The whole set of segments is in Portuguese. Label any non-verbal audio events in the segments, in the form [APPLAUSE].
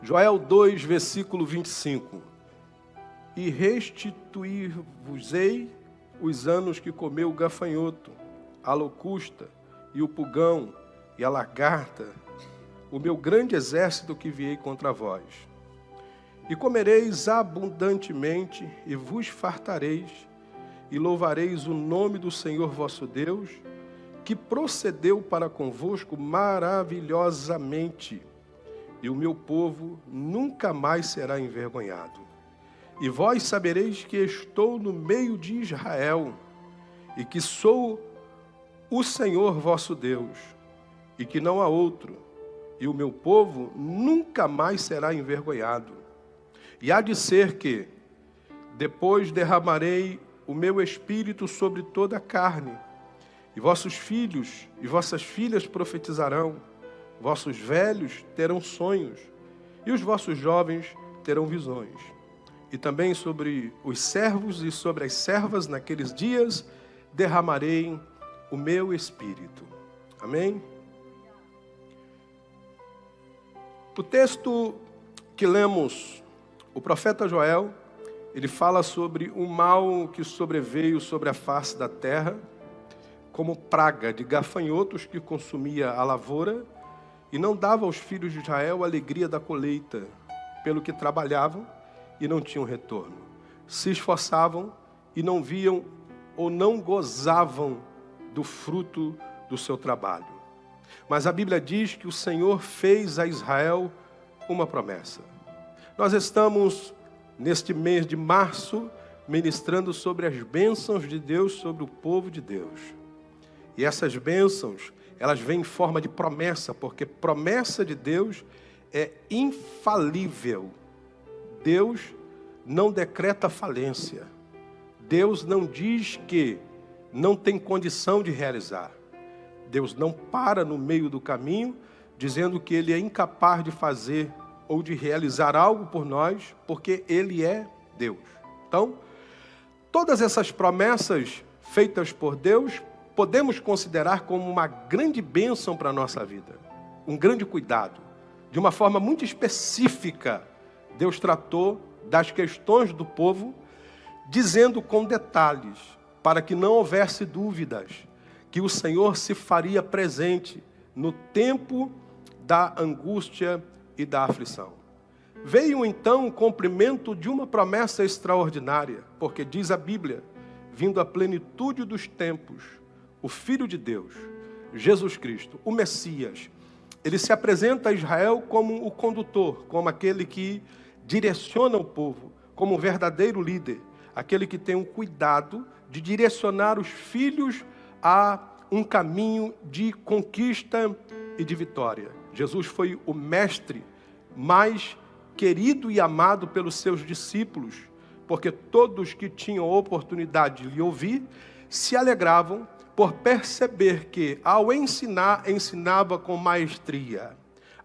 Joel 2, versículo 25. E restituir-vos-ei os anos que comeu o gafanhoto, a locusta e o pulgão e a lagarta, o meu grande exército que viei contra vós. E comereis abundantemente e vos fartareis, e louvareis o nome do Senhor vosso Deus, que procedeu para convosco maravilhosamente, e o meu povo nunca mais será envergonhado. E vós sabereis que estou no meio de Israel, e que sou o Senhor vosso Deus, e que não há outro, e o meu povo nunca mais será envergonhado. E há de ser que, depois derramarei o meu espírito sobre toda a carne, e vossos filhos e vossas filhas profetizarão, vossos velhos terão sonhos, e os vossos jovens terão visões. E também sobre os servos e sobre as servas naqueles dias derramarei o meu espírito. Amém? O texto que lemos, o profeta Joel, ele fala sobre o mal que sobreveio sobre a face da terra, como praga de gafanhotos que consumia a lavoura e não dava aos filhos de Israel a alegria da colheita, pelo que trabalhavam e não tinham retorno. Se esforçavam e não viam ou não gozavam do fruto do seu trabalho. Mas a Bíblia diz que o Senhor fez a Israel uma promessa. Nós estamos, neste mês de março, ministrando sobre as bênçãos de Deus sobre o povo de Deus. E essas bênçãos, elas vêm em forma de promessa, porque promessa de Deus é infalível. Deus não decreta falência. Deus não diz que não tem condição de realizar. Deus não para no meio do caminho dizendo que ele é incapaz de fazer ou de realizar algo por nós, porque ele é Deus. Então, todas essas promessas feitas por Deus, podemos considerar como uma grande bênção para a nossa vida, um grande cuidado. De uma forma muito específica, Deus tratou das questões do povo, dizendo com detalhes para que não houvesse dúvidas que o Senhor se faria presente no tempo da angústia e da aflição. Veio então o cumprimento de uma promessa extraordinária, porque diz a Bíblia, vindo a plenitude dos tempos, o Filho de Deus, Jesus Cristo, o Messias, ele se apresenta a Israel como o condutor, como aquele que direciona o povo, como um verdadeiro líder, aquele que tem um cuidado de direcionar os filhos a um caminho de conquista e de vitória. Jesus foi o mestre mais querido e amado pelos seus discípulos, porque todos que tinham oportunidade de lhe ouvir se alegravam por perceber que, ao ensinar, ensinava com maestria,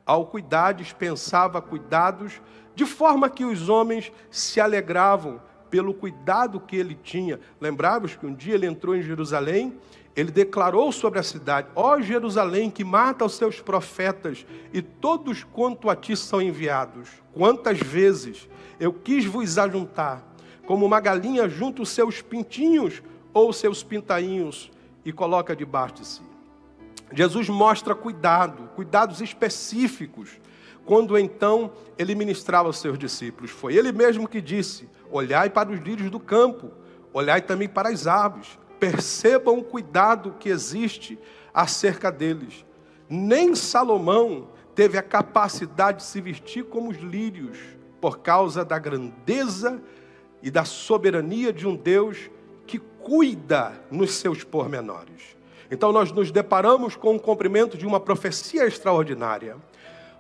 ao cuidar, dispensava cuidados, de forma que os homens se alegravam pelo cuidado que ele tinha. Lembramos que um dia ele entrou em Jerusalém, ele declarou sobre a cidade: Ó oh, Jerusalém, que mata os seus profetas, e todos quanto a ti são enviados. Quantas vezes eu quis vos ajuntar, como uma galinha junta os seus pintinhos ou seus pintainhos, e coloca debaixo de si. Jesus mostra cuidado, cuidados específicos quando então ele ministrava aos seus discípulos. Foi ele mesmo que disse: Olhai para os lírios do campo, olhai também para as aves, percebam o cuidado que existe acerca deles. Nem Salomão teve a capacidade de se vestir como os lírios, por causa da grandeza e da soberania de um Deus que cuida nos seus pormenores. Então nós nos deparamos com o cumprimento de uma profecia extraordinária.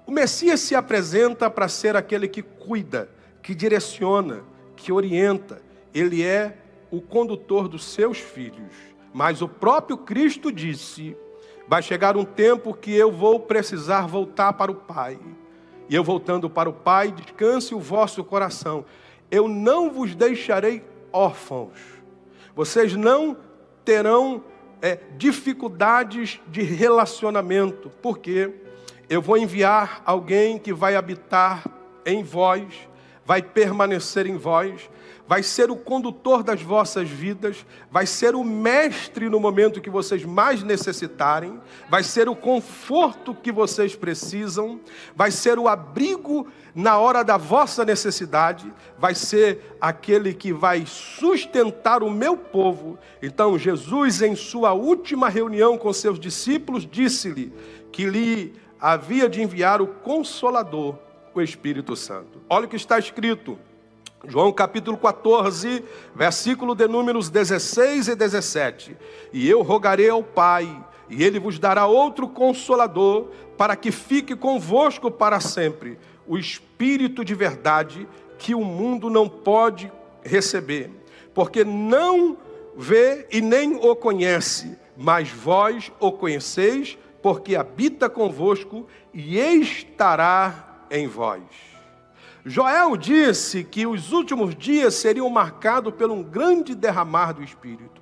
O Messias se apresenta para ser aquele que cuida, que direciona, que orienta. Ele é o condutor dos seus filhos. Mas o próprio Cristo disse: vai chegar um tempo que eu vou precisar voltar para o Pai. E eu voltando para o Pai, descanse o vosso coração. Eu não vos deixarei órfãos. Vocês não terão é, dificuldades de relacionamento. Por quê? eu vou enviar alguém que vai habitar em vós, vai permanecer em vós, vai ser o condutor das vossas vidas, vai ser o mestre no momento que vocês mais necessitarem, vai ser o conforto que vocês precisam, vai ser o abrigo na hora da vossa necessidade, vai ser aquele que vai sustentar o meu povo. Então, Jesus, em sua última reunião com seus discípulos, disse-lhe que lhe havia de enviar o Consolador, o Espírito Santo. Olha o que está escrito. João capítulo 14, versículo de números 16 e 17. E eu rogarei ao Pai, e ele vos dará outro consolador, para que fique convosco para sempre, o Espírito de verdade, que o mundo não pode receber, porque não vê e nem o conhece, mas vós o conheceis, porque habita convosco e estará em vós. Joel disse que os últimos dias seriam marcados por um grande derramar do Espírito.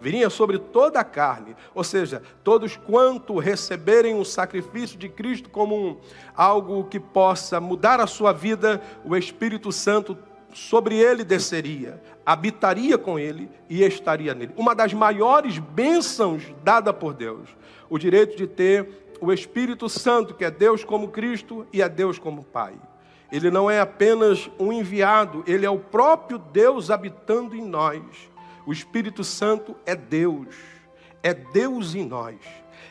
Viria sobre toda a carne, ou seja, todos quanto receberem o sacrifício de Cristo como um, algo que possa mudar a sua vida, o Espírito Santo sobre ele desceria, habitaria com ele e estaria nele. Uma das maiores bênçãos dada por Deus, o direito de ter o Espírito Santo, que é Deus como Cristo e é Deus como Pai. Ele não é apenas um enviado, ele é o próprio Deus habitando em nós. O Espírito Santo é Deus, é Deus em nós.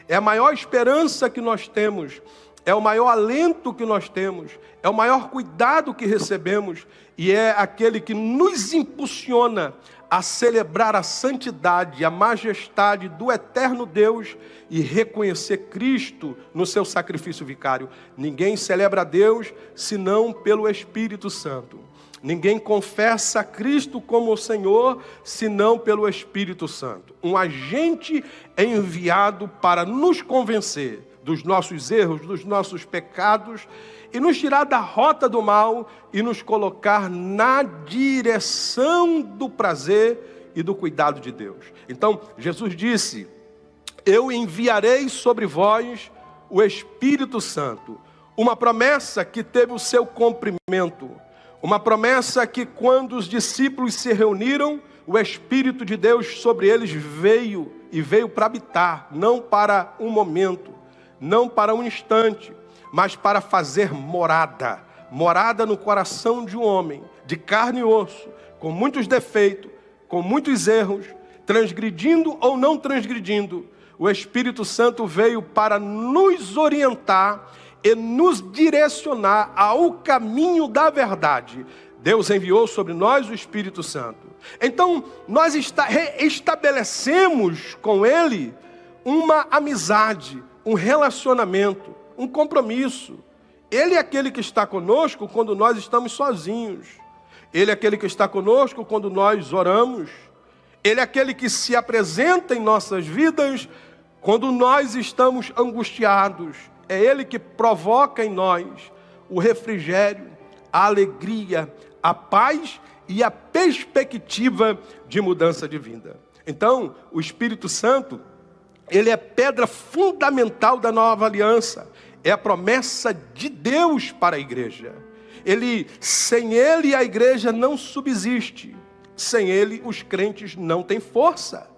É a maior esperança que nós temos, é o maior alento que nós temos, é o maior cuidado que recebemos e é aquele que nos impulsiona a celebrar a santidade, a majestade do eterno Deus e reconhecer Cristo no seu sacrifício vicário. Ninguém celebra a Deus senão pelo Espírito Santo. Ninguém confessa Cristo como o Senhor senão pelo Espírito Santo. Um agente é enviado para nos convencer dos nossos erros, dos nossos pecados e nos tirar da rota do mal e nos colocar na direção do prazer e do cuidado de Deus. Então, Jesus disse: Eu enviarei sobre vós o Espírito Santo, uma promessa que teve o seu cumprimento, uma promessa que, quando os discípulos se reuniram, o Espírito de Deus sobre eles veio e veio para habitar, não para um momento, não para um instante, mas para fazer morada morada no coração de um homem, de carne e osso, com muitos defeitos, com muitos erros, transgredindo ou não transgredindo. O Espírito Santo veio para nos orientar e nos direcionar ao caminho da verdade. Deus enviou sobre nós o Espírito Santo. Então, nós estabelecemos com Ele uma amizade, um relacionamento um compromisso. Ele é aquele que está conosco quando nós estamos sozinhos. Ele é aquele que está conosco quando nós oramos. Ele é aquele que se apresenta em nossas vidas quando nós estamos angustiados. É Ele que provoca em nós o refrigério, a alegria, a paz e a perspectiva de mudança de vida. Então, o Espírito Santo, ele é pedra fundamental da nova aliança é a promessa de Deus para a igreja. Ele, sem ele a igreja não subsiste. Sem ele os crentes não têm força.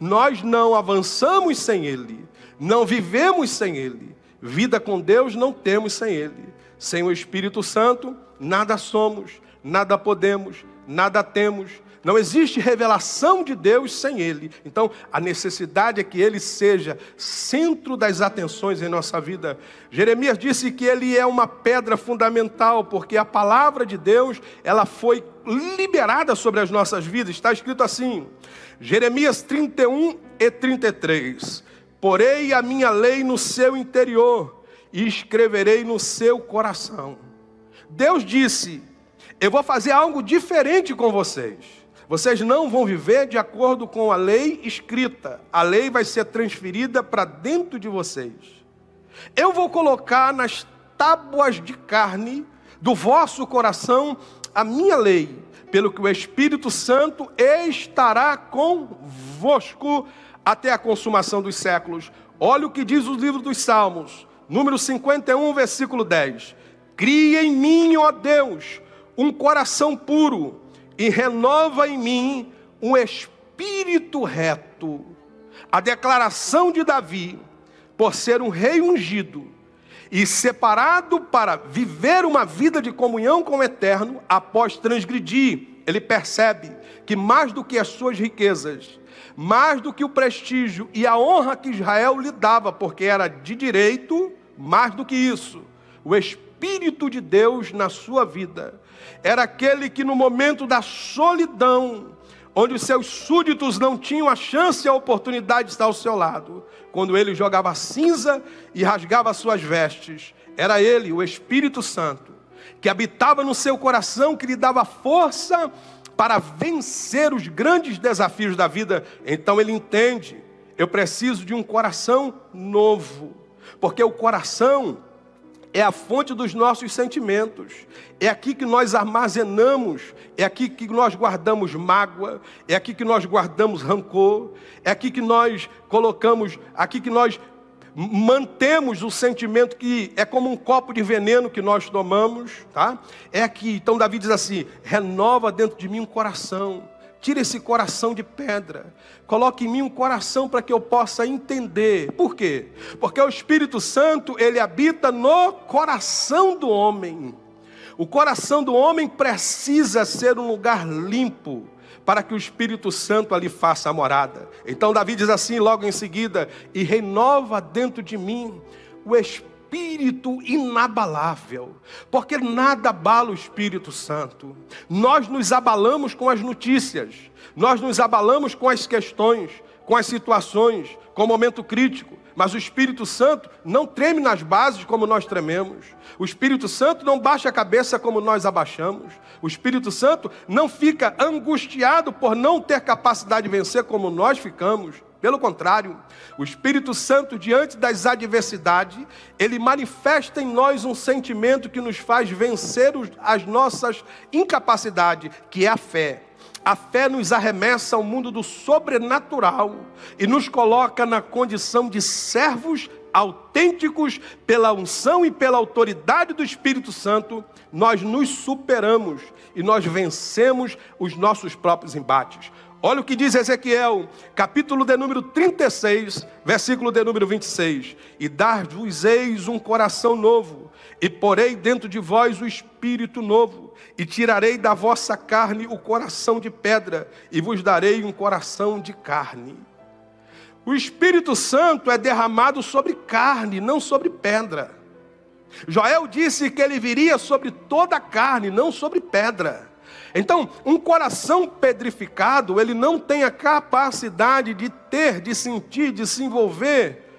Nós não avançamos sem ele, não vivemos sem ele. Vida com Deus não temos sem ele. Sem o Espírito Santo, nada somos, nada podemos, nada temos, não existe revelação de Deus sem Ele. Então, a necessidade é que Ele seja centro das atenções em nossa vida. Jeremias disse que Ele é uma pedra fundamental, porque a palavra de Deus, ela foi liberada sobre as nossas vidas. Está escrito assim, Jeremias 31 e 33. Porei a minha lei no seu interior e escreverei no seu coração. Deus disse, eu vou fazer algo diferente com vocês. Vocês não vão viver de acordo com a lei escrita. A lei vai ser transferida para dentro de vocês. Eu vou colocar nas tábuas de carne do vosso coração a minha lei, pelo que o Espírito Santo estará convosco até a consumação dos séculos. Olha o que diz o livro dos Salmos, número 51, versículo 10. Cria em mim, ó Deus, um coração puro e renova em mim um espírito reto. A declaração de Davi, por ser um rei ungido e separado para viver uma vida de comunhão com o eterno, após transgredir, ele percebe que mais do que as suas riquezas, mais do que o prestígio e a honra que Israel lhe dava, porque era de direito, mais do que isso, o Espírito de Deus na sua vida era aquele que no momento da solidão, onde os seus súditos não tinham a chance e a oportunidade de estar ao seu lado, quando ele jogava cinza e rasgava suas vestes, era ele, o Espírito Santo, que habitava no seu coração, que lhe dava força para vencer os grandes desafios da vida. Então ele entende: eu preciso de um coração novo, porque o coração é a fonte dos nossos sentimentos. É aqui que nós armazenamos, é aqui que nós guardamos mágoa, é aqui que nós guardamos rancor, é aqui que nós colocamos, aqui que nós mantemos o sentimento que é como um copo de veneno que nós tomamos, tá? É aqui. Então Davi diz assim: renova dentro de mim um coração Tira esse coração de pedra. Coloque em mim um coração para que eu possa entender. Por quê? Porque o Espírito Santo, ele habita no coração do homem. O coração do homem precisa ser um lugar limpo para que o Espírito Santo ali faça a morada. Então Davi diz assim logo em seguida: "E renova dentro de mim o espírito espírito inabalável, porque nada abala o Espírito Santo. Nós nos abalamos com as notícias, nós nos abalamos com as questões, com as situações, com o momento crítico. Mas o Espírito Santo não treme nas bases como nós trememos. O Espírito Santo não baixa a cabeça como nós abaixamos. O Espírito Santo não fica angustiado por não ter capacidade de vencer como nós ficamos. Pelo contrário, o Espírito Santo, diante das adversidades, ele manifesta em nós um sentimento que nos faz vencer as nossas incapacidades, que é a fé. A fé nos arremessa ao mundo do sobrenatural e nos coloca na condição de servos autênticos pela unção e pela autoridade do Espírito Santo, nós nos superamos e nós vencemos os nossos próprios embates. Olha o que diz Ezequiel, capítulo de número 36, versículo de número 26. E dar-vos eis um coração novo, e porei dentro de vós o espírito novo, e tirarei da vossa carne o coração de pedra, e vos darei um coração de carne. O Espírito Santo é derramado sobre carne, não sobre pedra. Joel disse que ele viria sobre toda a carne, não sobre pedra. Então, um coração pedrificado, ele não tem a capacidade de ter, de sentir, de se envolver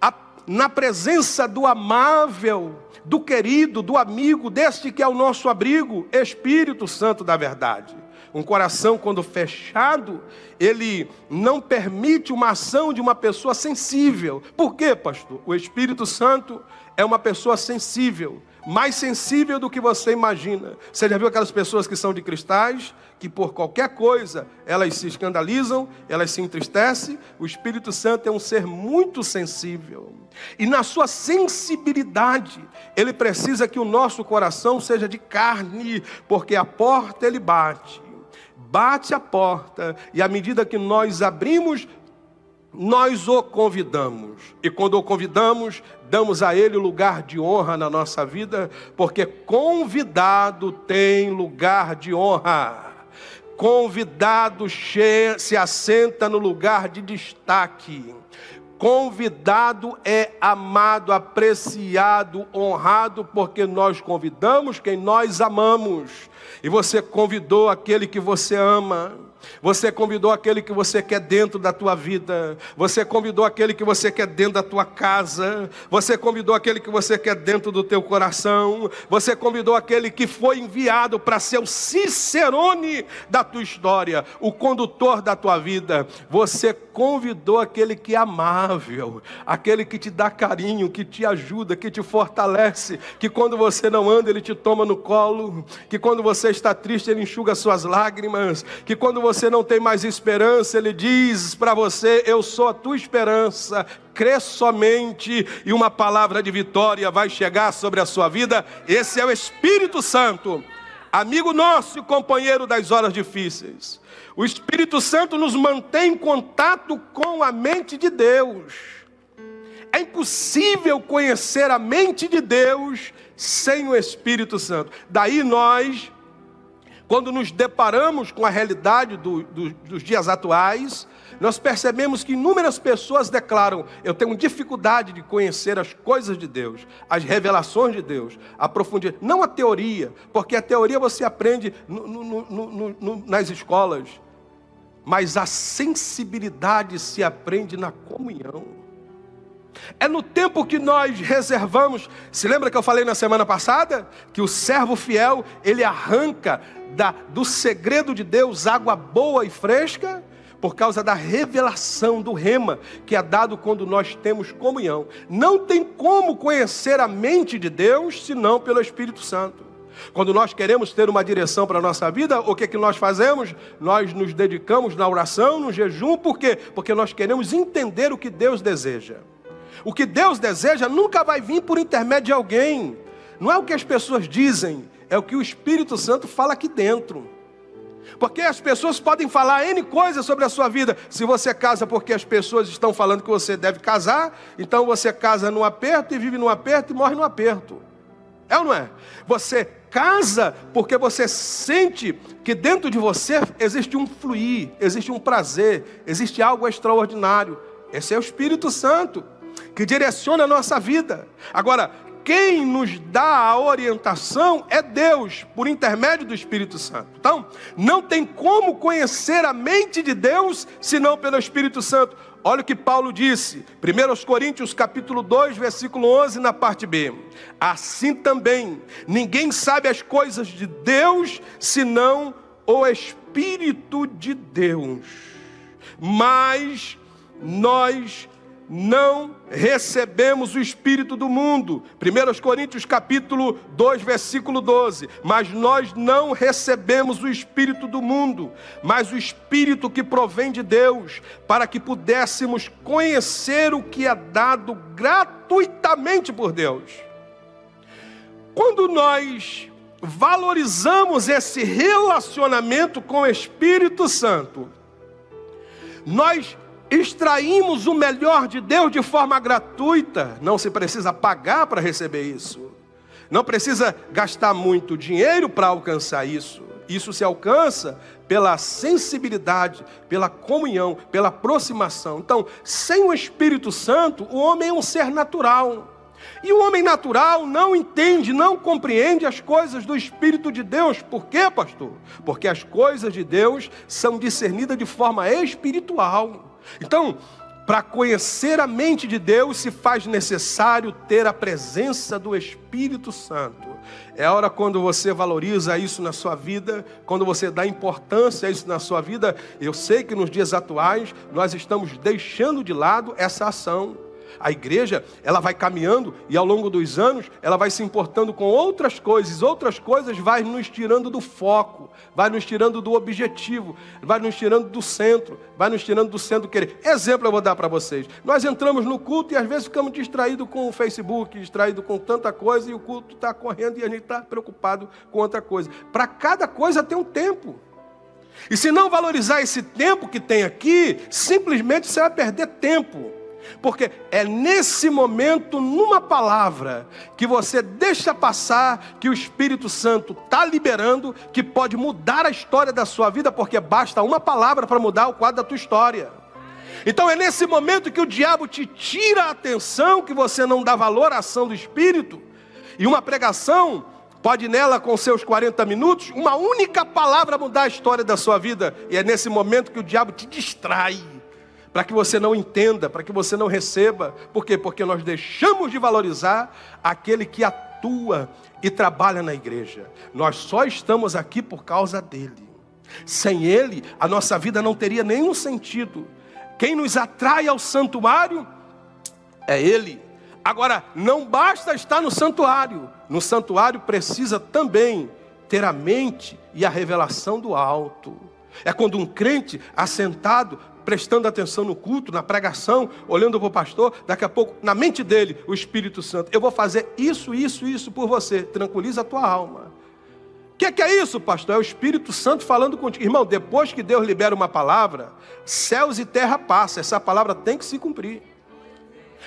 a, na presença do amável, do querido, do amigo, deste que é o nosso abrigo, Espírito Santo da verdade. Um coração, quando fechado, ele não permite uma ação de uma pessoa sensível. Por quê, pastor? O Espírito Santo é uma pessoa sensível mais sensível do que você imagina. Você já viu aquelas pessoas que são de cristais, que por qualquer coisa elas se escandalizam, elas se entristecem? O Espírito Santo é um ser muito sensível. E na sua sensibilidade, ele precisa que o nosso coração seja de carne, porque a porta ele bate. Bate a porta, e à medida que nós abrimos, nós o convidamos. E quando o convidamos, damos a ele lugar de honra na nossa vida, porque convidado tem lugar de honra. Convidado se assenta no lugar de destaque. Convidado é amado, apreciado, honrado, porque nós convidamos quem nós amamos. E você convidou aquele que você ama. Você convidou aquele que você quer dentro da tua vida. Você convidou aquele que você quer dentro da tua casa. Você convidou aquele que você quer dentro do teu coração. Você convidou aquele que foi enviado para ser o cicerone da tua história, o condutor da tua vida. Você convidou aquele que é amável, aquele que te dá carinho, que te ajuda, que te fortalece, que quando você não anda, ele te toma no colo, que quando você está triste, ele enxuga suas lágrimas, que quando você não tem mais esperança, ele diz para você: Eu sou a tua esperança, crê somente e uma palavra de vitória vai chegar sobre a sua vida. Esse é o Espírito Santo, amigo nosso e companheiro das horas difíceis. O Espírito Santo nos mantém em contato com a mente de Deus. É impossível conhecer a mente de Deus sem o Espírito Santo. Daí nós, quando nos deparamos com a realidade do, do, dos dias atuais, nós percebemos que inúmeras pessoas declaram: Eu tenho dificuldade de conhecer as coisas de Deus, as revelações de Deus, a profundidade. Não a teoria, porque a teoria você aprende no, no, no, nas escolas, mas a sensibilidade se aprende na comunhão. É no tempo que nós reservamos. Se lembra que eu falei na semana passada que o servo fiel ele arranca da, do segredo de Deus água boa e fresca? Por causa da revelação do rema que é dado quando nós temos comunhão. Não tem como conhecer a mente de Deus senão pelo Espírito Santo. Quando nós queremos ter uma direção para a nossa vida, o que, é que nós fazemos? Nós nos dedicamos na oração, no jejum, por quê? Porque nós queremos entender o que Deus deseja. O que Deus deseja nunca vai vir por intermédio de alguém. Não é o que as pessoas dizem, é o que o Espírito Santo fala aqui dentro. Porque as pessoas podem falar N coisas sobre a sua vida. Se você casa porque as pessoas estão falando que você deve casar, então você casa no aperto e vive no aperto e morre no aperto. É ou não é? Você casa porque você sente que dentro de você existe um fluir, existe um prazer, existe algo extraordinário. Esse é o Espírito Santo que direciona a nossa vida. Agora, quem nos dá a orientação é Deus, por intermédio do Espírito Santo. Então, não tem como conhecer a mente de Deus senão pelo Espírito Santo. Olha o que Paulo disse, 1 Coríntios capítulo 2, versículo 11, na parte B. Assim também, ninguém sabe as coisas de Deus, senão o Espírito de Deus. Mas nós não recebemos o espírito do mundo. 1 Coríntios capítulo 2, versículo 12. Mas nós não recebemos o espírito do mundo, mas o espírito que provém de Deus, para que pudéssemos conhecer o que é dado gratuitamente por Deus. Quando nós valorizamos esse relacionamento com o Espírito Santo, nós extraímos o melhor de Deus de forma gratuita, não se precisa pagar para receber isso, não precisa gastar muito dinheiro para alcançar isso. Isso se alcança pela sensibilidade, pela comunhão, pela aproximação. Então, sem o Espírito Santo, o homem é um ser natural. E o homem natural não entende, não compreende as coisas do Espírito de Deus. Por quê, pastor? Porque as coisas de Deus são discernidas de forma espiritual. Então, para conhecer a mente de Deus, se faz necessário ter a presença do Espírito Santo. É hora quando você valoriza isso na sua vida, quando você dá importância a isso na sua vida. Eu sei que nos dias atuais nós estamos deixando de lado essa ação. A igreja, ela vai caminhando e ao longo dos anos, ela vai se importando com outras coisas. Outras coisas vai nos tirando do foco, vai nos tirando do objetivo, vai nos tirando do centro, vai nos tirando do centro querer. Exemplo eu vou dar para vocês. Nós entramos no culto e às vezes ficamos distraídos com o Facebook, distraídos com tanta coisa e o culto está correndo e a gente está preocupado com outra coisa. Para cada coisa tem um tempo. E se não valorizar esse tempo que tem aqui, simplesmente você vai perder tempo. Porque é nesse momento, numa palavra, que você deixa passar que o Espírito Santo está liberando, que pode mudar a história da sua vida, porque basta uma palavra para mudar o quadro da tua história. Então é nesse momento que o diabo te tira a atenção, que você não dá valor à ação do Espírito, e uma pregação pode nela com seus 40 minutos, uma única palavra mudar a história da sua vida, e é nesse momento que o diabo te distrai para que você não entenda, para que você não receba. Por quê? Porque nós deixamos de valorizar aquele que atua e trabalha na igreja. Nós só estamos aqui por causa dele. Sem ele, a nossa vida não teria nenhum sentido. Quem nos atrai ao santuário é Ele. Agora, não basta estar no santuário, no santuário precisa também ter a mente e a revelação do alto. É quando um crente assentado, prestando atenção no culto, na pregação, olhando para o pastor, daqui a pouco, na mente dele, o Espírito Santo, eu vou fazer isso, isso, isso por você, tranquiliza a tua alma. O que, que, é isso, pastor? É o Espírito Santo falando contigo. Irmão, depois que Deus libera uma palavra, céus e terra passam, essa palavra tem que se cumprir.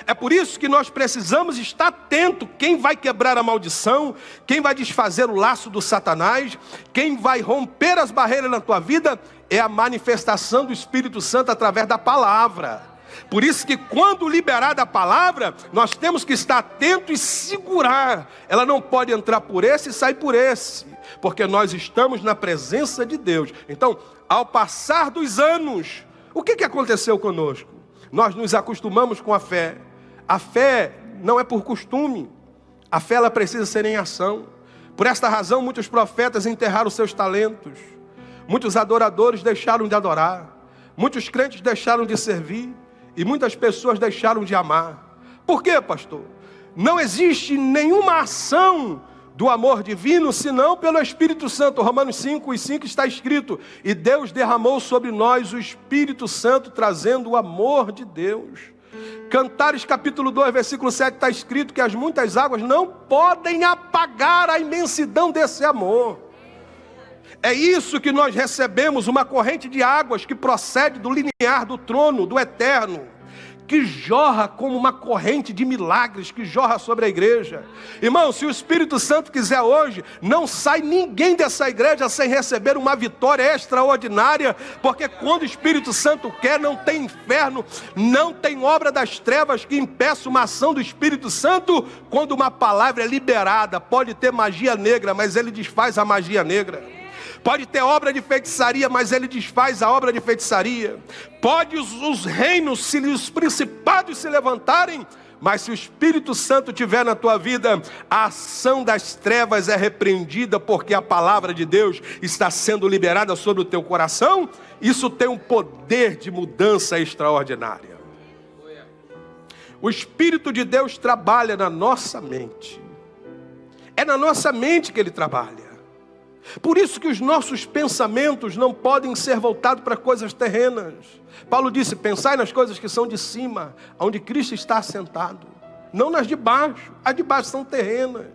É por isso que nós precisamos estar atento quem vai quebrar a maldição, quem vai desfazer o laço do Satanás, quem vai romper as barreiras na tua vida é a manifestação do Espírito Santo através da palavra. Por isso que quando liberada a palavra, nós temos que estar atento e segurar. Ela não pode entrar por esse e sair por esse, porque nós estamos na presença de Deus. Então, ao passar dos anos, o que, que aconteceu conosco? Nós nos acostumamos com a fé. A fé não é por costume. A fé ela precisa ser em ação. Por esta razão, muitos profetas enterraram seus talentos. Muitos adoradores deixaram de adorar. Muitos crentes deixaram de servir. E muitas pessoas deixaram de amar. Por quê, pastor? Não existe nenhuma ação do amor divino, senão pelo Espírito Santo. Romanos 5 e 5 está escrito: E Deus derramou sobre nós o Espírito Santo, trazendo o amor de Deus. Cantares capítulo 2, versículo 7 está escrito que as muitas águas não podem apagar a imensidão desse amor. É isso que nós recebemos, uma corrente de águas que procede do linear do trono, do eterno que jorra como uma corrente de milagres que jorra sobre a igreja. Irmão, se o Espírito Santo quiser hoje, não sai ninguém dessa igreja sem receber uma vitória extraordinária, porque quando o Espírito Santo quer, não tem inferno, não tem obra das trevas que impeça uma ação do Espírito Santo. Quando uma palavra é liberada, pode ter magia negra, mas ele desfaz a magia negra. Pode ter obra de feitiçaria, mas ele desfaz a obra de feitiçaria. Pode os, os reinos, se os principados se levantarem, mas se o Espírito Santo tiver na tua vida, a ação das trevas é repreendida, porque a palavra de Deus está sendo liberada sobre o teu coração. Isso tem um poder de mudança extraordinária. O Espírito de Deus trabalha na nossa mente. É na nossa mente que ele trabalha. Por isso que os nossos pensamentos não podem ser voltados para coisas terrenas. Paulo disse: pensai nas coisas que são de cima, onde Cristo está assentado, não nas de baixo. As de baixo são terrenas.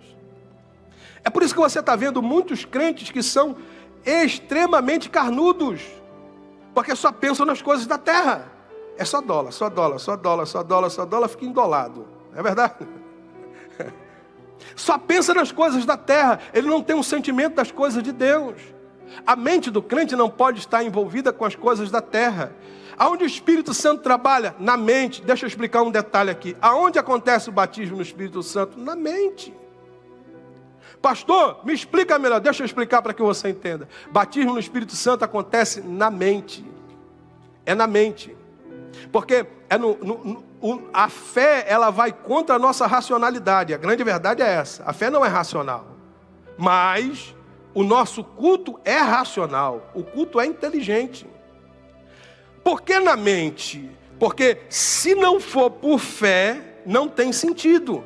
É por isso que você está vendo muitos crentes que são extremamente carnudos, porque só pensam nas coisas da terra. É só dólar, só dólar, só dólar, só dólar, só dólar, fica endolado. É verdade? [LAUGHS] só pensa nas coisas da terra, ele não tem um sentimento das coisas de Deus. A mente do crente não pode estar envolvida com as coisas da terra. Aonde o Espírito Santo trabalha? Na mente. Deixa eu explicar um detalhe aqui. Aonde acontece o batismo no Espírito Santo? Na mente. Pastor, me explica melhor. Deixa eu explicar para que você entenda. Batismo no Espírito Santo acontece na mente. É na mente. Porque é no, no, a fé ela vai contra a nossa racionalidade. A grande verdade é essa. A fé não é racional. Mas o nosso culto é racional. O culto é inteligente. Por que na mente? Porque se não for por fé, não tem sentido.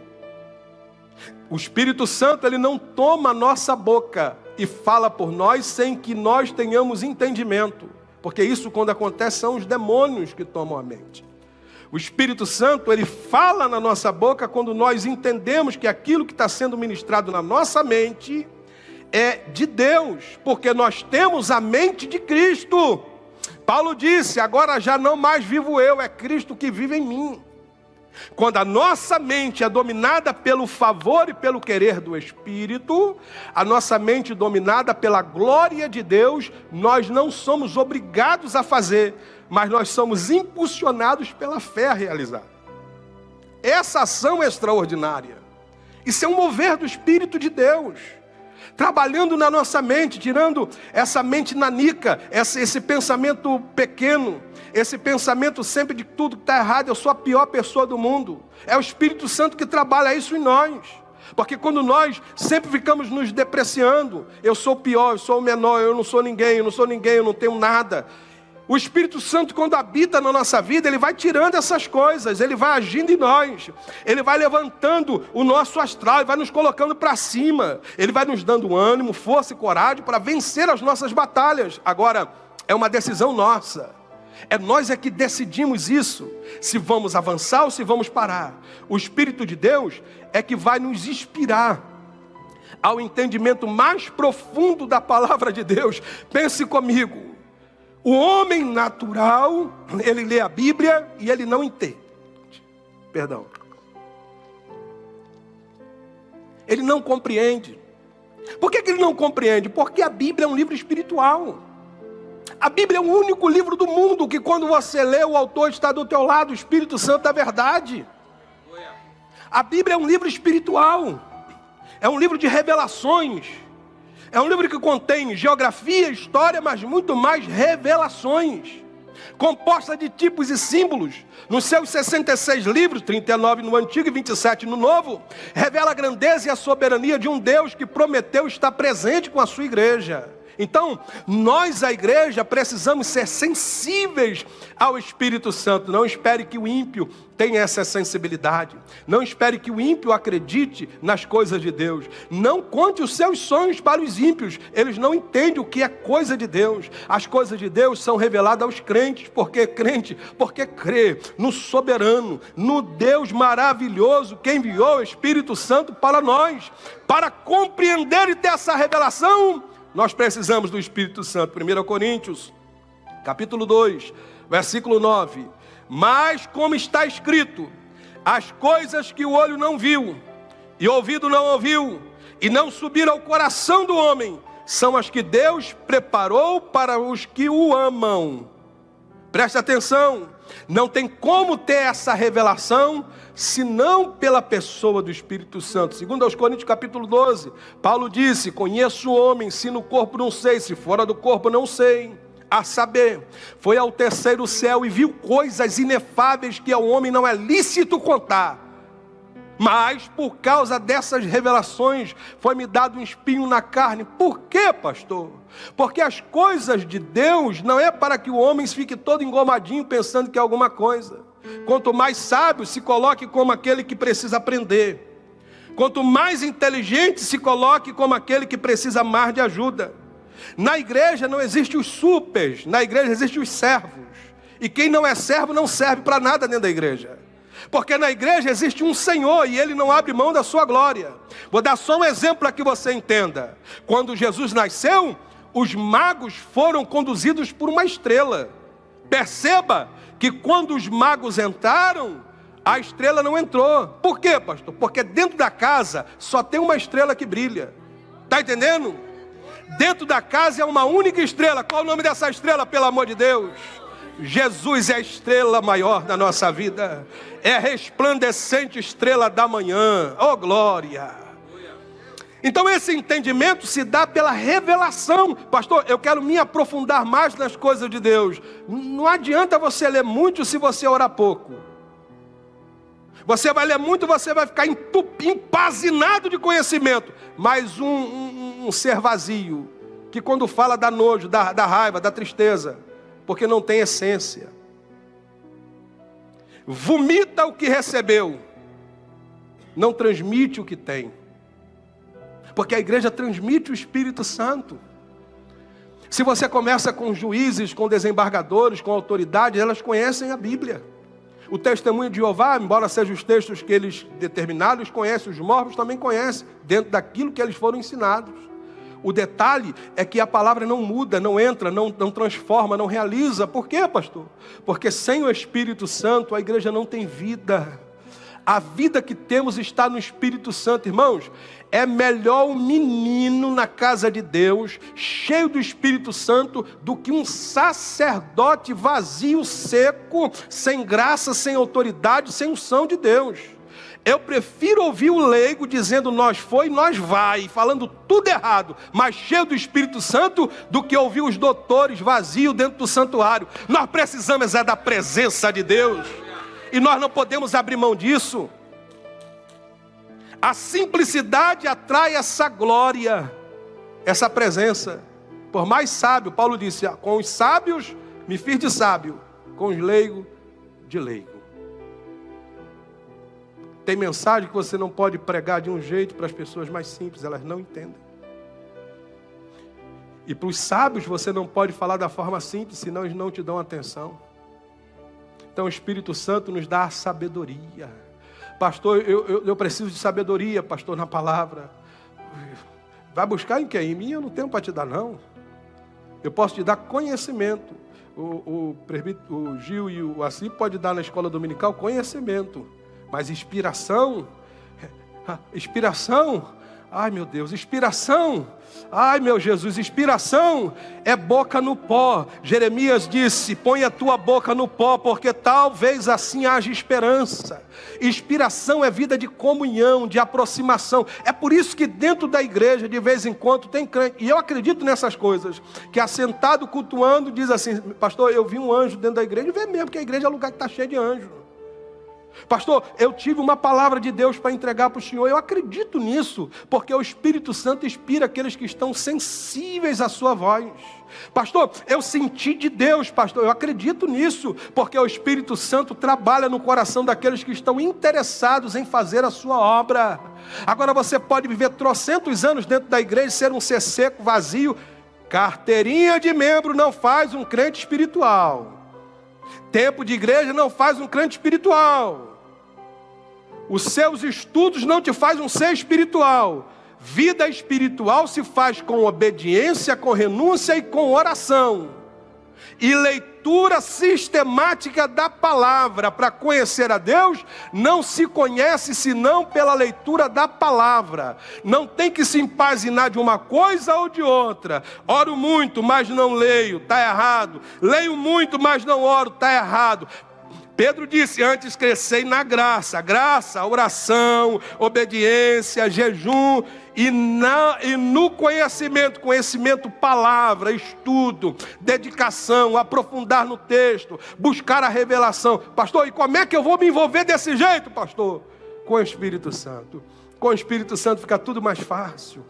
O Espírito Santo ele não toma a nossa boca e fala por nós sem que nós tenhamos entendimento. Porque isso, quando acontece, são os demônios que tomam a mente. O Espírito Santo, ele fala na nossa boca quando nós entendemos que aquilo que está sendo ministrado na nossa mente é de Deus, porque nós temos a mente de Cristo. Paulo disse: Agora já não mais vivo eu, é Cristo que vive em mim. Quando a nossa mente é dominada pelo favor e pelo querer do Espírito, a nossa mente dominada pela glória de Deus, nós não somos obrigados a fazer, mas nós somos impulsionados pela fé a realizar. Essa ação é extraordinária. Isso é um mover do Espírito de Deus trabalhando na nossa mente, tirando essa mente nanica, esse, esse pensamento pequeno, esse pensamento sempre de tudo que está errado, eu sou a pior pessoa do mundo. É o Espírito Santo que trabalha isso em nós. Porque quando nós sempre ficamos nos depreciando, eu sou o pior, eu sou o menor, eu não sou ninguém, eu não sou ninguém, eu não tenho nada. O Espírito Santo, quando habita na nossa vida, ele vai tirando essas coisas, ele vai agindo em nós, ele vai levantando o nosso astral, ele vai nos colocando para cima, ele vai nos dando ânimo, força e coragem para vencer as nossas batalhas. Agora, é uma decisão nossa. É nós é que decidimos isso, se vamos avançar ou se vamos parar. O Espírito de Deus é que vai nos inspirar ao entendimento mais profundo da palavra de Deus. Pense comigo. O homem natural, ele lê a Bíblia e ele não entende. Perdão. Ele não compreende. Por que, que ele não compreende? Porque a Bíblia é um livro espiritual. A Bíblia é o único livro do mundo que quando você lê, o autor está do teu lado, o Espírito Santo da verdade. A Bíblia é um livro espiritual. É um livro de revelações. É um livro que contém geografia, história, mas muito mais revelações. Composta de tipos e símbolos. Nos seus 66 livros, 39 no Antigo e 27 no Novo, revela a grandeza e a soberania de um Deus que prometeu estar presente com a sua igreja. Então, nós, a igreja, precisamos ser sensíveis ao Espírito Santo. Não espere que o ímpio tenha essa sensibilidade. Não espere que o ímpio acredite nas coisas de Deus. Não conte os seus sonhos para os ímpios. Eles não entendem o que é coisa de Deus. As coisas de Deus são reveladas aos crentes. Porque crente? Porque crê no soberano, no Deus maravilhoso que enviou o Espírito Santo para nós. Para compreender e ter essa revelação nós precisamos do Espírito Santo. 1 Coríntios, capítulo 2, versículo 9. Mas como está escrito, as coisas que o olho não viu, e o ouvido não ouviu, e não subiram ao coração do homem, são as que Deus preparou para os que o amam. Preste atenção, não tem como ter essa revelação senão pela pessoa do Espírito Santo. Segundo aos Coríntios capítulo 12, Paulo disse: "Conheço o homem, se no corpo não sei, se fora do corpo não sei." A saber, foi ao terceiro céu e viu coisas inefáveis que ao homem não é lícito contar. Mas por causa dessas revelações foi-me dado um espinho na carne. Por quê, pastor? Porque as coisas de Deus não é para que o homem fique todo engomadinho pensando que é alguma coisa. Quanto mais sábio, se coloque como aquele que precisa aprender. Quanto mais inteligente, se coloque como aquele que precisa mais de ajuda. Na igreja não existe os supers, na igreja existem os servos. E quem não é servo não serve para nada dentro da igreja. Porque na igreja existe um Senhor e ele não abre mão da sua glória. Vou dar só um exemplo para que você entenda. Quando Jesus nasceu, os magos foram conduzidos por uma estrela. Perceba que quando os magos entraram, a estrela não entrou. Por quê, pastor? Porque dentro da casa só tem uma estrela que brilha. Está entendendo? Dentro da casa é uma única estrela. Qual o nome dessa estrela, pelo amor de Deus? Jesus é a estrela maior da nossa vida. É a resplandecente estrela da manhã. Oh glória! Então esse entendimento se dá pela revelação. Pastor, eu quero me aprofundar mais nas coisas de Deus. Não adianta você ler muito se você orar pouco. Você vai ler muito, você vai ficar empazinado de conhecimento. Mas um, um, um, ser vazio, que quando fala dá nojo, da, da raiva, da tristeza, porque não tem essência. Vomita o que recebeu, não transmite o que tem. Porque a igreja transmite o Espírito Santo. Se você começa com juízes, com desembargadores, com autoridades, elas conhecem a Bíblia. O testemunho de Jeová, embora sejam os textos que eles determinaram, eles conhecem, os mormos também conhecem, dentro daquilo que eles foram ensinados. O detalhe é que a palavra não muda, não entra, não, não transforma, não realiza. Por quê, pastor? Porque sem o Espírito Santo a igreja não tem vida. A vida que temos está no Espírito Santo, irmãos. É melhor um menino na casa de Deus, cheio do Espírito Santo, do que um sacerdote vazio, seco, sem graça, sem autoridade, sem unção de Deus. Eu prefiro ouvir o leigo dizendo nós foi, nós vai, falando tudo errado, mas cheio do Espírito Santo, do que ouvir os doutores vazios dentro do santuário. Nós precisamos é da presença de Deus e nós não podemos abrir mão disso. A simplicidade atrai essa glória, essa presença. Por mais sábio, Paulo disse: com os sábios Me fiz de sábio, com os leigos de leigo. Tem mensagem que você não pode pregar de um jeito para as pessoas mais simples, elas não entendem. E para os sábios você não pode falar da forma simples, senão eles não te dão atenção. Então o Espírito Santo nos dá a sabedoria. Pastor, eu, eu, eu preciso de sabedoria, pastor, na palavra. Vai buscar em quem? Em mim eu não tenho para te dar, não. Eu posso te dar conhecimento. O, o, o Gil e o Assi pode dar na escola dominical conhecimento. Mas inspiração, [LAUGHS] inspiração, ai meu Deus, inspiração Ai meu Jesus, inspiração é boca no pó. Jeremias disse: põe a tua boca no pó, porque talvez assim haja esperança. Inspiração é vida de comunhão, de aproximação. É por isso que dentro da igreja, de vez em quando, tem crente. E eu acredito nessas coisas. Que assentado cultuando, diz assim: Pastor, eu vi um anjo dentro da igreja. E vê mesmo que a igreja é lugar que está cheio de anjos. Pastor, eu tive uma palavra de Deus para entregar para o Senhor. Eu acredito nisso, porque o Espírito Santo inspira aqueles que estão sensíveis à sua voz. Pastor, eu senti de Deus, pastor, eu acredito nisso, porque o Espírito Santo trabalha no coração daqueles que estão interessados em fazer a sua obra. Agora você pode viver trocentos anos dentro da igreja, ser um ser seco, vazio. Carteirinha de membro não faz um crente espiritual. Tempo de igreja não faz um crente espiritual. Os seus estudos não te faz um ser espiritual. Vida espiritual se faz com obediência, com renúncia e com oração e leitura sistemática da palavra para conhecer a Deus, não se conhece senão pela leitura da palavra. Não tem que se empazinar de uma coisa ou de outra. Oro muito, mas não leio, está errado. Leio muito, mas não oro, está errado. Pedro disse: Antes crescei na graça, graça, oração, obediência, jejum e, na, e no conhecimento, conhecimento, palavra, estudo, dedicação, aprofundar no texto, buscar a revelação. Pastor, e como é que eu vou me envolver desse jeito, pastor? Com o Espírito Santo. Com o Espírito Santo fica tudo mais fácil.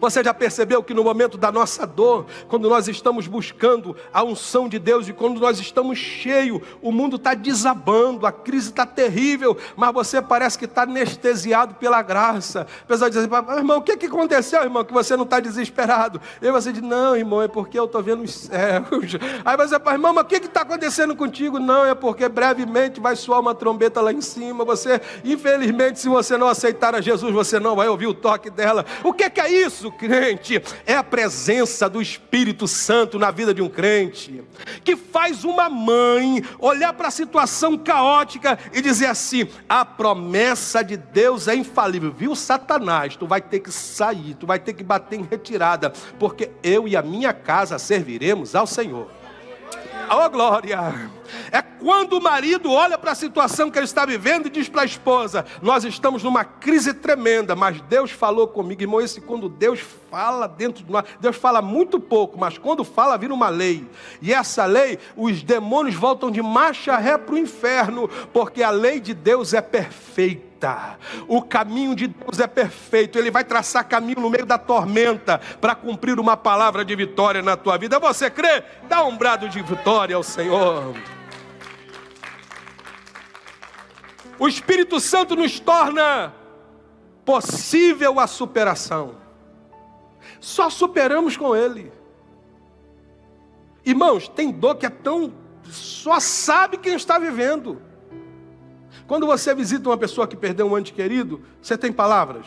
Você já percebeu que no momento da nossa dor, quando nós estamos buscando a unção de Deus e quando nós estamos cheios, o mundo está desabando, a crise está terrível, mas você parece que está anestesiado pela graça. A pessoa diz assim, irmão, o que, que aconteceu, irmão, que você não está desesperado? E você diz, não, irmão, é porque eu estou vendo os céus. [LAUGHS] Aí você fala, irmão, mas o que está acontecendo contigo? Não, é porque brevemente vai soar uma trombeta lá em cima. Você, infelizmente, se você não aceitar a Jesus, você não vai ouvir o toque dela. O que, que é isso? Isso, crente, é a presença do Espírito Santo na vida de um crente, que faz uma mãe olhar para a situação caótica e dizer assim: a promessa de Deus é infalível, viu, Satanás? Tu vai ter que sair, tu vai ter que bater em retirada, porque eu e a minha casa serviremos ao Senhor. Oh glória! É quando o marido olha para a situação que ele está vivendo e diz para a esposa: Nós estamos numa crise tremenda, mas Deus falou comigo. Irmão, esse quando Deus fala dentro de nós, Deus fala muito pouco, mas quando fala, vira uma lei. E essa lei, os demônios voltam de marcha ré para o inferno, porque a lei de Deus é perfeita. O caminho de Deus é perfeito. Ele vai traçar caminho no meio da tormenta para cumprir uma palavra de vitória na tua vida. Você crê? Dá um brado de vitória ao Senhor. O Espírito Santo nos torna possível a superação. Só superamos com Ele. Irmãos, tem dor que é tão. Só sabe quem está vivendo. Quando você visita uma pessoa que perdeu um ente querido, você tem palavras.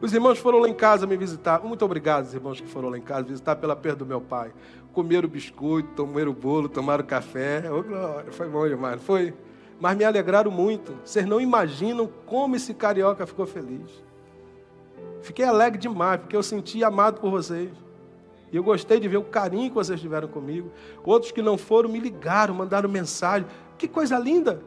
Os irmãos foram lá em casa me visitar. Muito obrigado, os irmãos que foram lá em casa visitar pela perda do meu pai. Comeram biscoito, tomaram bolo, tomaram café. Oh, glória, foi bom demais, foi? Mas me alegraram muito. Vocês não imaginam como esse carioca ficou feliz. Fiquei alegre demais, porque eu senti amado por vocês. E eu gostei de ver o carinho que vocês tiveram comigo. Outros que não foram me ligaram, mandaram mensagem. Que coisa linda!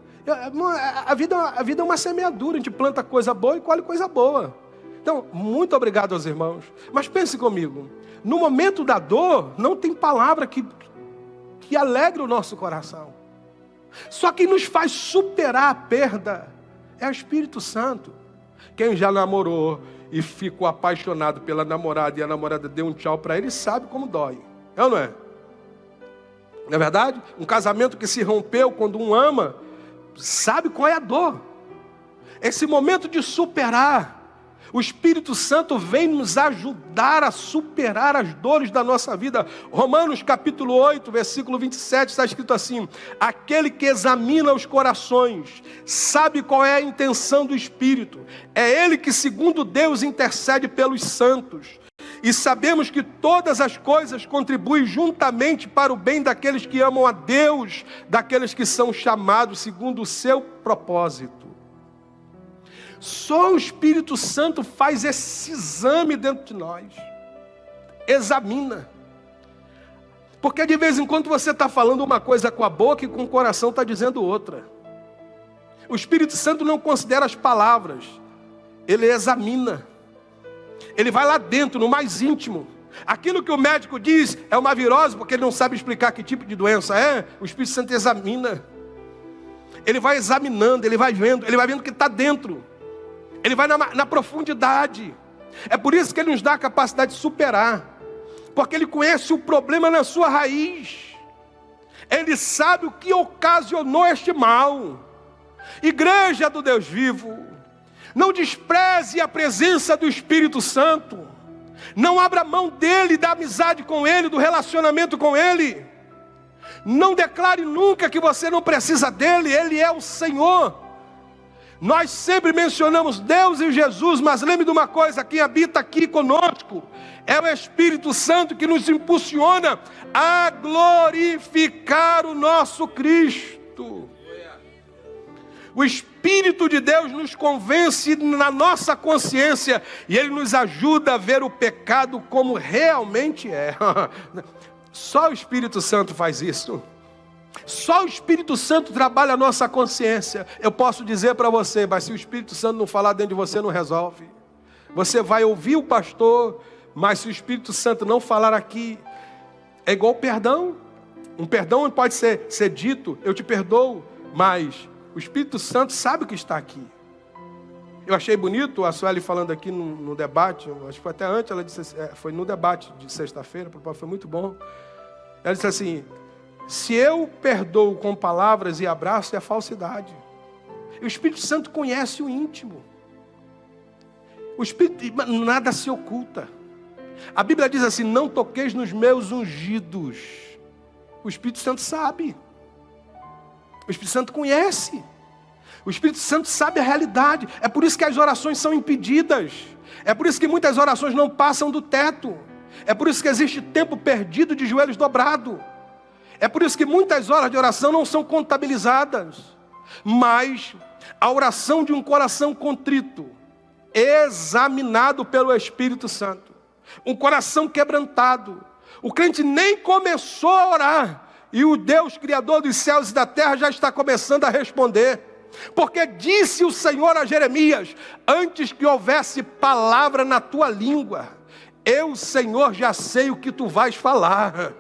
A vida, a vida é uma semeadura, a gente planta coisa boa e colhe coisa boa. Então, muito obrigado aos irmãos. Mas pense comigo, no momento da dor, não tem palavra que, que alegre o nosso coração. Só que nos faz superar a perda é o Espírito Santo. Quem já namorou e ficou apaixonado pela namorada e a namorada deu um tchau para ele, sabe como dói. É ou não é? Não é verdade? Um casamento que se rompeu quando um ama, sabe qual é a dor. Esse momento de superar. O Espírito Santo vem nos ajudar a superar as dores da nossa vida. Romanos capítulo 8, versículo 27 está escrito assim: Aquele que examina os corações, sabe qual é a intenção do Espírito. É ele que, segundo Deus, intercede pelos santos e sabemos que todas as coisas contribuem juntamente para o bem daqueles que amam a Deus, daqueles que são chamados segundo o seu propósito. Só o Espírito Santo faz esse exame dentro de nós, examina. Porque de vez em quando você está falando uma coisa com a boca e com o coração está dizendo outra. O Espírito Santo não considera as palavras, ele examina. Ele vai lá dentro, no mais íntimo. Aquilo que o médico diz é uma virose, porque ele não sabe explicar que tipo de doença é, o Espírito Santo examina. Ele vai examinando, ele vai vendo, ele vai vendo o que está dentro. Ele vai na, na profundidade. É por isso que ele nos dá a capacidade de superar. Porque ele conhece o problema na sua raiz. Ele sabe o que ocasionou este mal. Igreja do Deus vivo, não despreze a presença do Espírito Santo. Não abra mão dele, da amizade com ele, do relacionamento com ele. Não declare nunca que você não precisa dele, ele é o Senhor. Nós sempre mencionamos Deus e Jesus, mas lembre de uma coisa: quem habita aqui conosco é o Espírito Santo que nos impulsiona a glorificar o nosso Cristo. O Espírito de Deus nos convence na nossa consciência e ele nos ajuda a ver o pecado como realmente é. [LAUGHS] Só o Espírito Santo faz isso. Só o Espírito Santo trabalha a nossa consciência. Eu posso dizer para você, mas se o Espírito Santo não falar dentro de você, não resolve. Você vai ouvir o pastor, mas se o Espírito Santo não falar aqui, é igual perdão. Um perdão pode ser, ser dito, eu te perdoo, mas o Espírito Santo sabe que está aqui. Eu achei bonito a Sueli falando aqui no, no, debate, acho que foi até antes, ela disse, é, foi no debate de sexta-feira, foi muito bom. Ela disse assim: se eu perdoo com palavras e abraço, é falsidade. O Espírito Santo conhece o íntimo. O Espírito, nada se oculta. A Bíblia diz assim: não toqueis nos meus ungidos. O Espírito Santo sabe. O Espírito Santo conhece. O Espírito Santo sabe a realidade. É por isso que as orações são impedidas. É por isso que muitas orações não passam do teto. É por isso que existe tempo perdido de joelhos dobrados. É por isso que muitas horas de oração não são contabilizadas. Mas a oração de um coração contrito, examinado pelo Espírito Santo, um coração quebrantado. O crente nem começou a orar, e o Deus Criador dos céus e da terra já está começando a responder. Porque disse o Senhor a Jeremias: Antes que houvesse palavra na tua língua, eu, Senhor, já sei o que tu vais falar.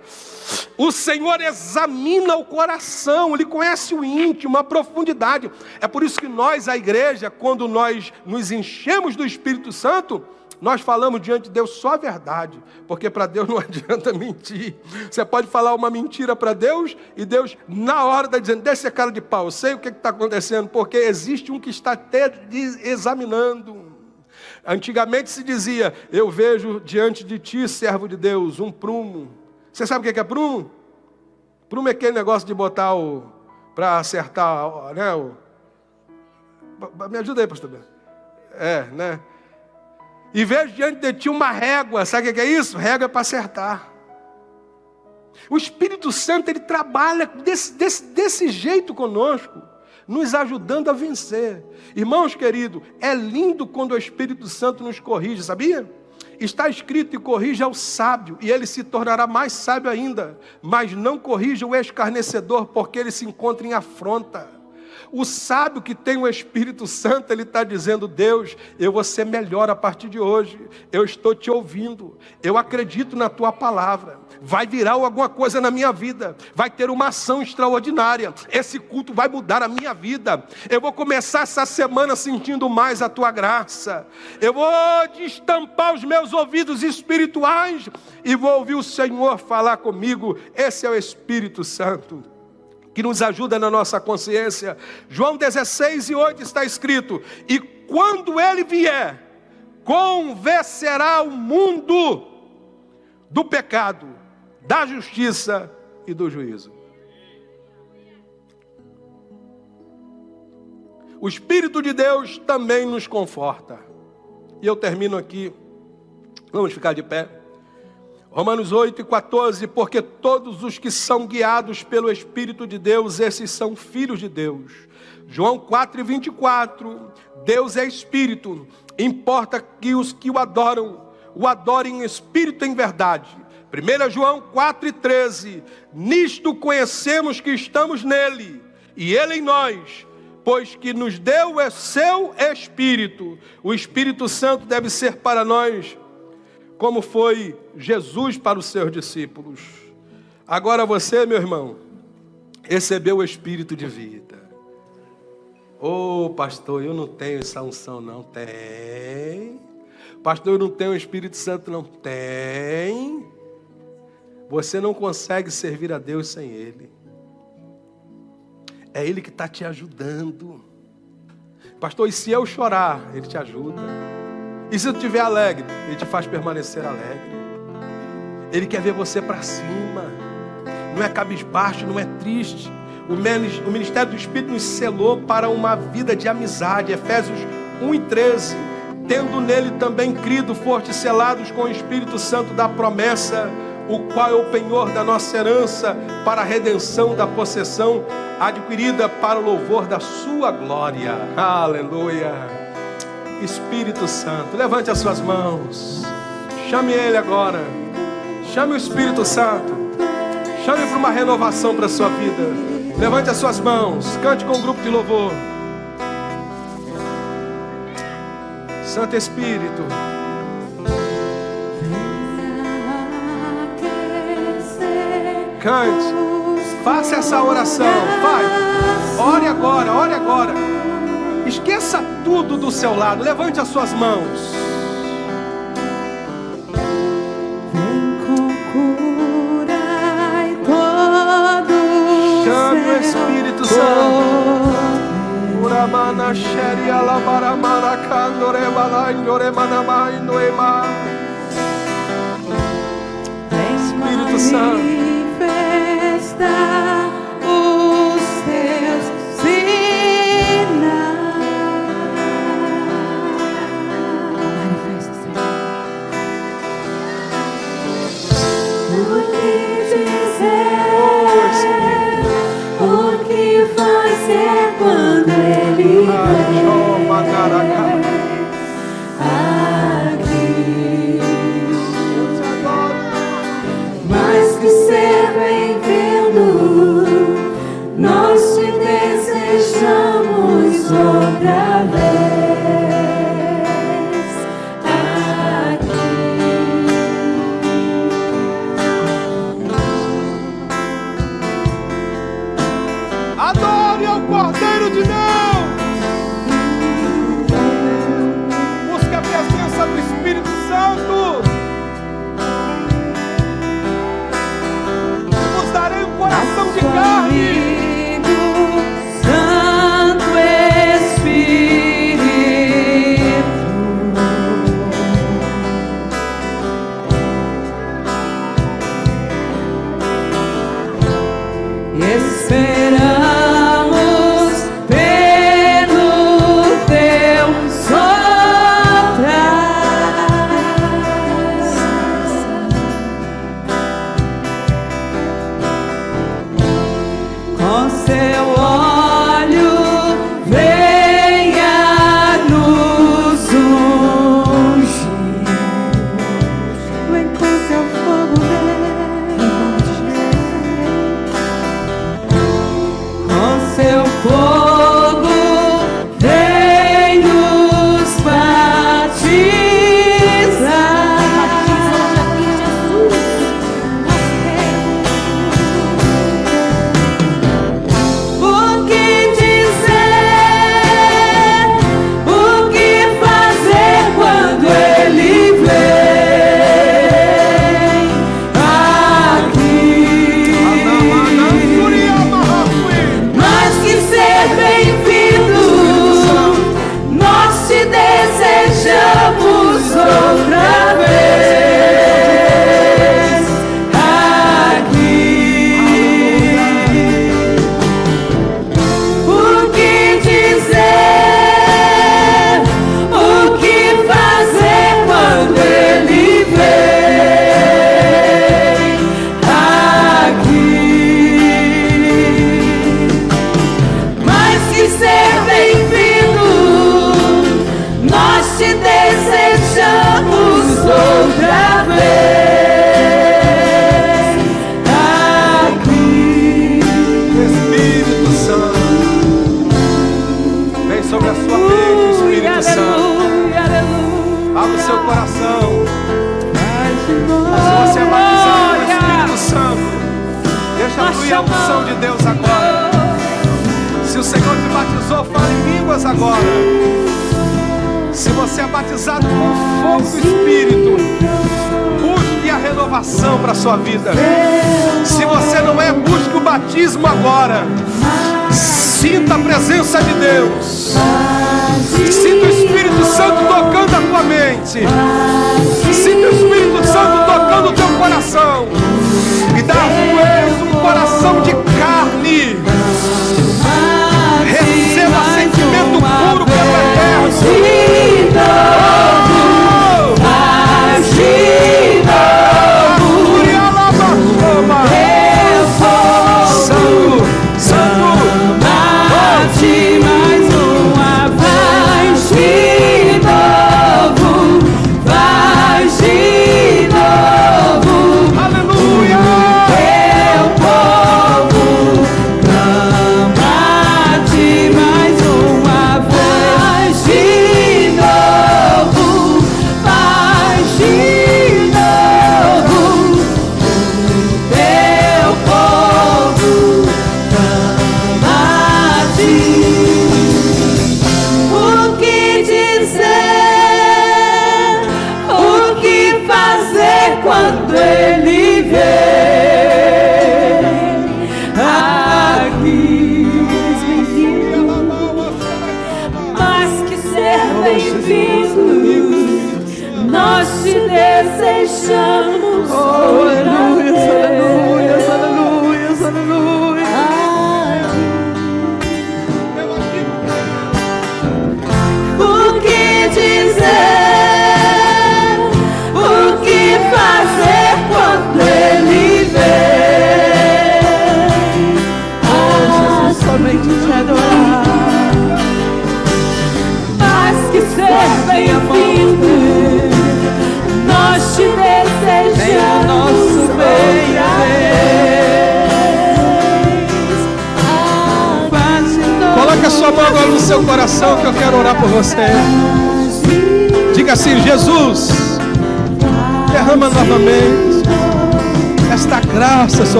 O Senhor examina o coração, Ele conhece o íntimo, a profundidade. É por isso que nós, a igreja, quando nós nos enchemos do Espírito Santo, nós falamos diante de Deus só a verdade, porque para Deus [LAUGHS] não adianta mentir. Você pode falar uma mentira para Deus e Deus, na hora, está dizendo: desce a cara de pau, sei o que está acontecendo, porque existe um que está te examinando. Antigamente se dizia: Eu vejo diante de ti, servo de Deus, um prumo. Você sabe o que é prumo? Prumo é aquele negócio de botar o. para acertar, né? O, me ajuda aí, pastor. É, né? E vejo diante de ti uma régua. Sabe o que é isso? Régua é para acertar. O Espírito Santo ele trabalha desse, desse, desse jeito conosco, nos ajudando a vencer. Irmãos queridos, é lindo quando o Espírito Santo nos corrige, sabia? Está escrito e corrija o sábio, e ele se tornará mais sábio ainda. Mas não corrija o escarnecedor, porque ele se encontra em afronta. O sábio que tem o Espírito Santo, ele está dizendo: Deus, eu vou ser melhor a partir de hoje. Eu estou te ouvindo. Eu acredito na tua palavra. Vai virar alguma coisa na minha vida. Vai ter uma ação extraordinária. Esse culto vai mudar a minha vida. Eu vou começar essa semana sentindo mais a tua graça. Eu vou destampar os meus ouvidos espirituais e vou ouvir o Senhor falar comigo. Esse é o Espírito Santo que nos ajuda na nossa consciência. João 16 e 8 está escrito: E quando ele vier, convencerá o mundo do pecado, da justiça e do juízo. O Espírito de Deus também nos conforta. E eu termino aqui. Vamos ficar de pé. Romanos 8 e 14, porque todos os que são guiados pelo Espírito de Deus, esses são filhos de Deus. João 4 e 24, Deus é Espírito, importa que os que o adoram, o adorem em Espírito e em verdade. 1 João 4 e 13, nisto conhecemos que estamos nele, e ele em nós, pois que nos deu o seu Espírito. O Espírito Santo deve ser para nós como foi Jesus para os seus discípulos. Agora você, meu irmão, recebeu o Espírito de vida. Ô oh, pastor, eu não tenho essa unção, não. Tem. Pastor, eu não tenho o Espírito Santo, não. Tem. Você não consegue servir a Deus sem Ele. É Ele que está te ajudando. Pastor, e se eu chorar, Ele te ajuda. E se tu estiver alegre, Ele te faz permanecer alegre. Ele quer ver você para cima. Não é cabisbaixo, não é triste. O ministério do Espírito nos selou para uma vida de amizade. Efésios 1 e 13. Tendo nele também crido, fortes selados com o Espírito Santo da promessa, o qual é o penhor da nossa herança para a redenção da possessão adquirida para o louvor da sua glória. Aleluia. Espírito Santo, levante as suas mãos. Chame Ele agora. Chame o Espírito Santo. Chame para uma renovação para a sua vida. Levante as suas mãos. Cante com o um grupo de louvor. Santo Espírito. Cante. Faça essa oração. Vai. Ore agora, ore agora. Esqueça tudo do seu lado. Levante as suas mãos. Vem com cura e todo Chame o Espírito Santo. Uramana sheri alabara marakandore balai manamai noema. Espírito Santo.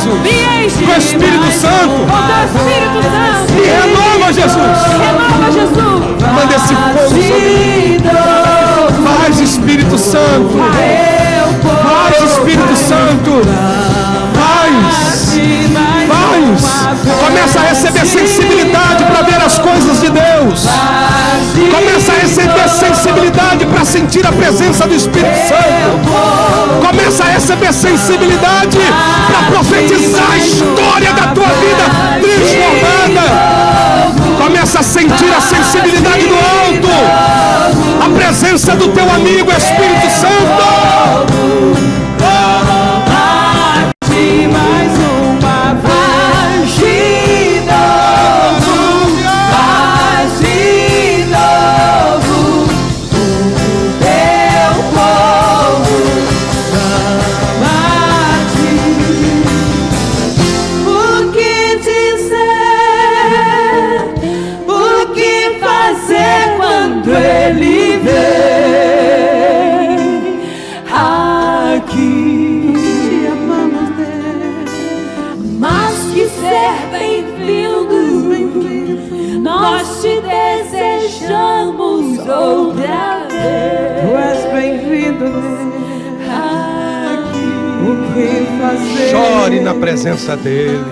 Jesus. Com o Espírito Santo. Me renova, Jesus. Renova, Jesus. Manda esse fogo sobre Faz, Espírito Santo. Faz, Espírito Santo. Faz. Começa a receber sensibilidade para ver as coisas de Deus. Começa a receber sensibilidade para sentir a presença do Espírito Santo. Começa a receber sensibilidade para profetizar a história da tua vida transformada. Começa a sentir a sensibilidade do alto. A presença do teu amigo Espírito Santo. presença dEle.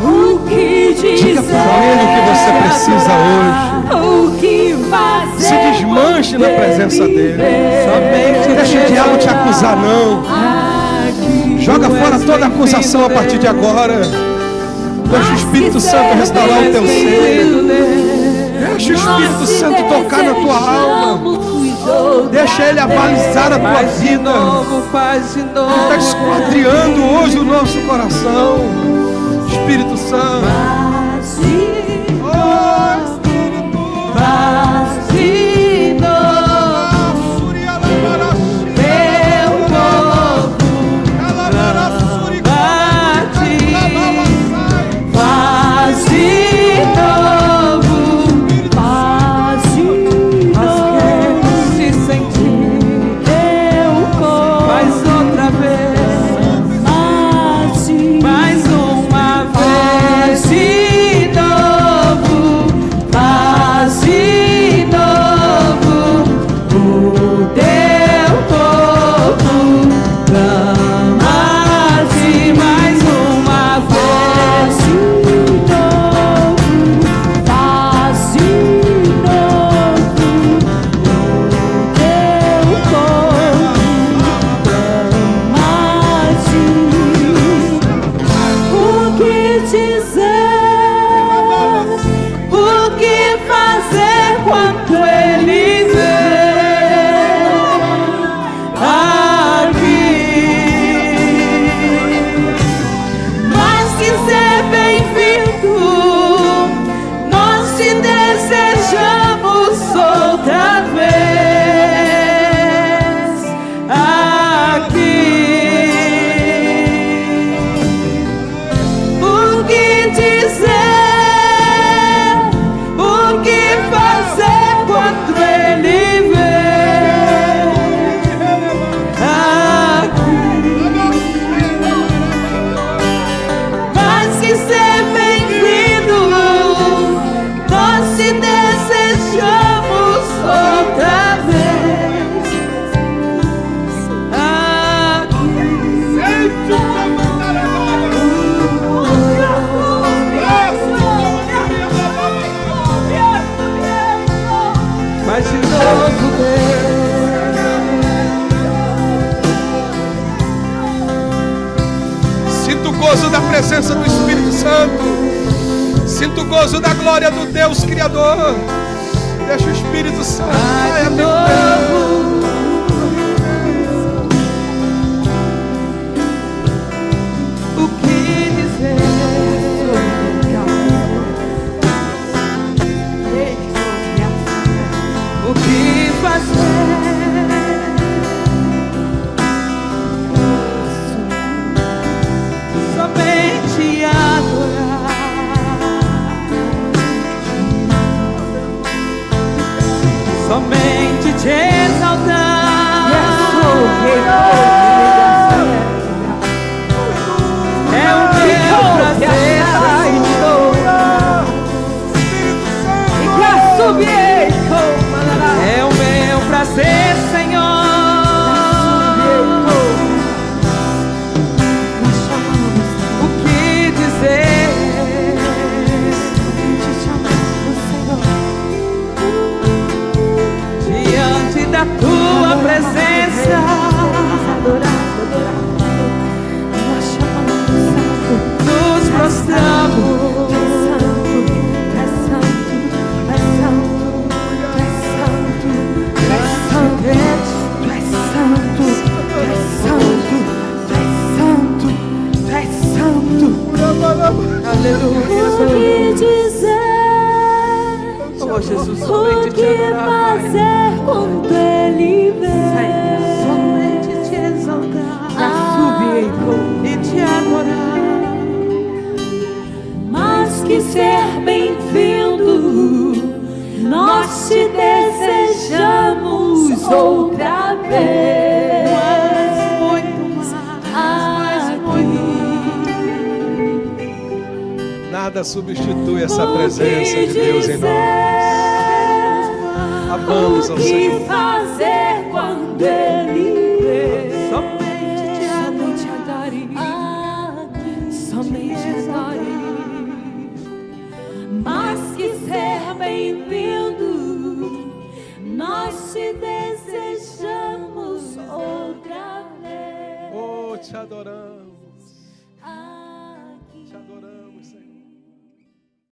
O que Diga para Ele o que você precisa hoje. O que fazer Se desmanche na presença dEle. Somente deixa o diabo te acusar, não. Joga fora toda acusação a partir de agora. Deixa o Espírito Santo restaurar o teu ser. Deixa o Espírito Santo tocar na tua alma. Deixa Ele avalizar a tua vida. Ele está esquadriando hoje o nosso coração. Espírito Santo. Sinto o gozo da glória do Deus Criador. Deixa o Espírito Santo. Mais de É o meu prazer, Senhor. Aleluia. O que dizer? Oh, Jesus, O somente te que adorar, Pai. fazer quando ele vem? Somente te exaltar. Ah, e te adorar. Mas que ser bem-vindo, nós te desejamos outra vez. Nada substitui essa presença de Deus em nós. Amamos ao o que Senhor. fazer quando ele vem? Somente te Aqui, somente adore. Mas que ser bem-vindo, nós te desejamos outra vez. Oh, te adoramos. Aqui. Te adoramos, Senhor.